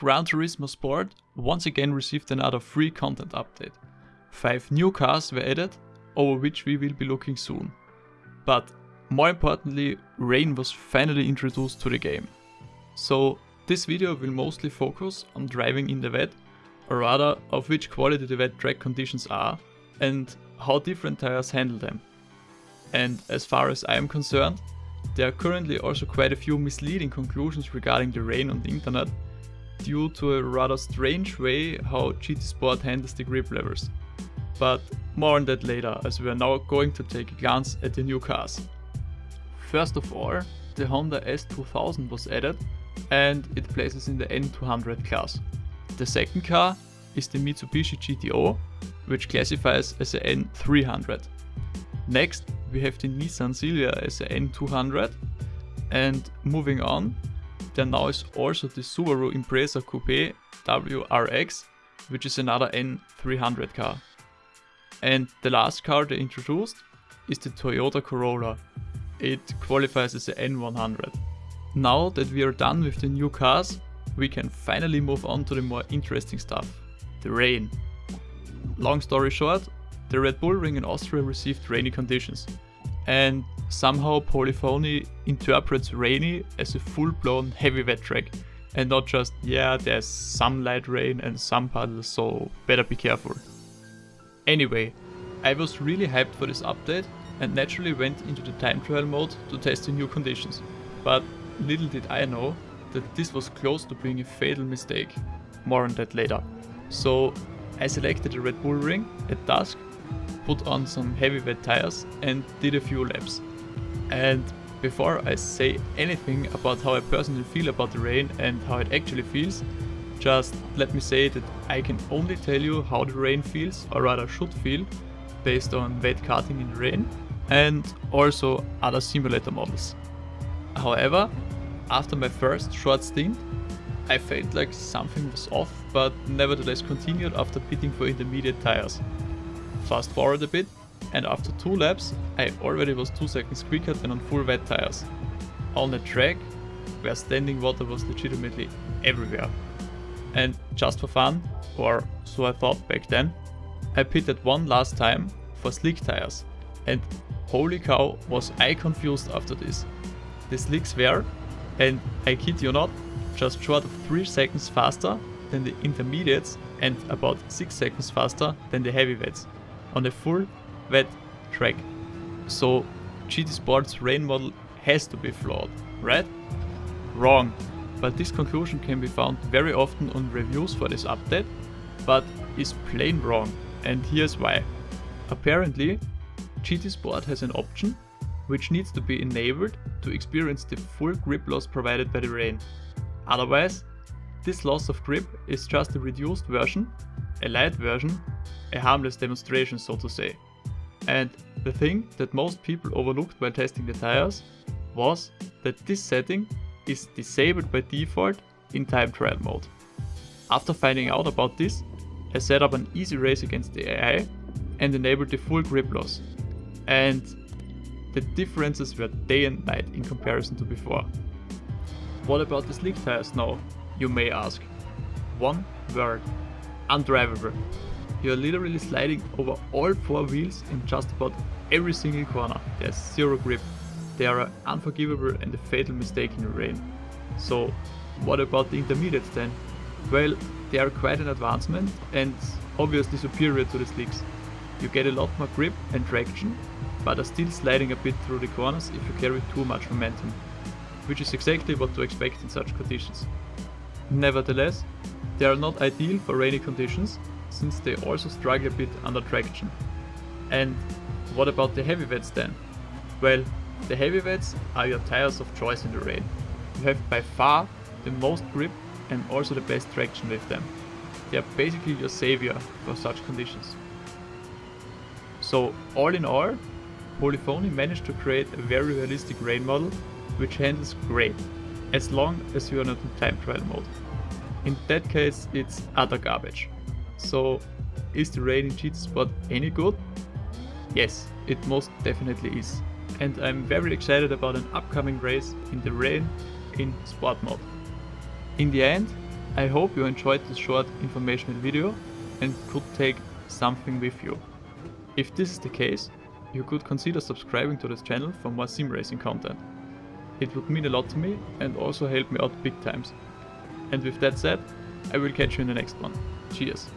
Gran Turismo Sport once again received another free content update. 5 new cars were added, over which we will be looking soon. But more importantly, rain was finally introduced to the game. So this video will mostly focus on driving in the wet, or rather of which quality the wet track conditions are and how different tires handle them. And as far as I am concerned, there are currently also quite a few misleading conclusions regarding the rain on the internet due to a rather strange way how GT Sport handles the grip levels. But more on that later as we are now going to take a glance at the new cars. First of all, the Honda S2000 was added and it places in the N200 class. The second car is the Mitsubishi GTO, which classifies as a N300. Next, we have the Nissan Silvia as a N200, and moving on, there now is also the Subaru Impreza Coupe WRX, which is another N300 car. And the last car they introduced is the Toyota Corolla. It qualifies as a N100. Now that we are done with the new cars, we can finally move on to the more interesting stuff, the rain. Long story short, the Red Bull Ring in Austria received rainy conditions, and somehow Polyphony interprets rainy as a full-blown heavy wet track, and not just, yeah, there's some light rain and some puddles, so better be careful. Anyway, I was really hyped for this update and naturally went into the time trial mode to test the new conditions, but Little did I know that this was close to being a fatal mistake. More on that later. So I selected the Red Bull Ring at dusk, put on some heavy wet tires and did a few laps. And before I say anything about how I personally feel about the rain and how it actually feels, just let me say that I can only tell you how the rain feels, or rather should feel, based on wet karting in the rain and also other simulator models. However, after my first short stint, I felt like something was off, but nevertheless continued after pitting for intermediate tires. Fast forward a bit, and after two laps, I already was 2 seconds quicker than on full wet tires. On the track, where standing water was legitimately everywhere. And just for fun, or so I thought back then, I pitted one last time for slick tires. And holy cow was I confused after this. The slicks were and I kid you not, just short of 3 seconds faster than the intermediates and about 6 seconds faster than the heavy wets on a full wet track. So GT Sports rain model has to be flawed, right? Wrong, but this conclusion can be found very often on reviews for this update, but is plain wrong and here's why. Apparently, GT Sport has an option which needs to be enabled to experience the full grip loss provided by the rain. Otherwise, this loss of grip is just a reduced version, a light version, a harmless demonstration so to say. And the thing that most people overlooked while testing the tires was that this setting is disabled by default in time trial mode. After finding out about this, I set up an easy race against the AI and enabled the full grip loss. And the differences were day and night in comparison to before. What about the slick tires now, you may ask? One word, undrivable. You are literally sliding over all four wheels in just about every single corner. There's zero grip. They are unforgivable and a fatal mistake in the rain. So what about the intermediates then? Well, they are quite an advancement and obviously superior to the slicks. You get a lot more grip and traction, but are still sliding a bit through the corners if you carry too much momentum, which is exactly what to expect in such conditions. Nevertheless, they are not ideal for rainy conditions, since they also struggle a bit under traction. And what about the heavy wets then? Well, the heavy wets are your tires of choice in the rain. You have by far the most grip and also the best traction with them. They are basically your savior for such conditions. So all in all, Polyphony managed to create a very realistic rain model which handles great, as long as you are not in time trial mode. In that case it's utter garbage. So is the rain in GT Sport any good? Yes, it most definitely is. And I'm very excited about an upcoming race in the rain in sport mode. In the end, I hope you enjoyed this short informational video and could take something with you. If this is the case, you could consider subscribing to this channel for more sim racing content. It would mean a lot to me and also help me out big times. And with that said, I will catch you in the next one. Cheers!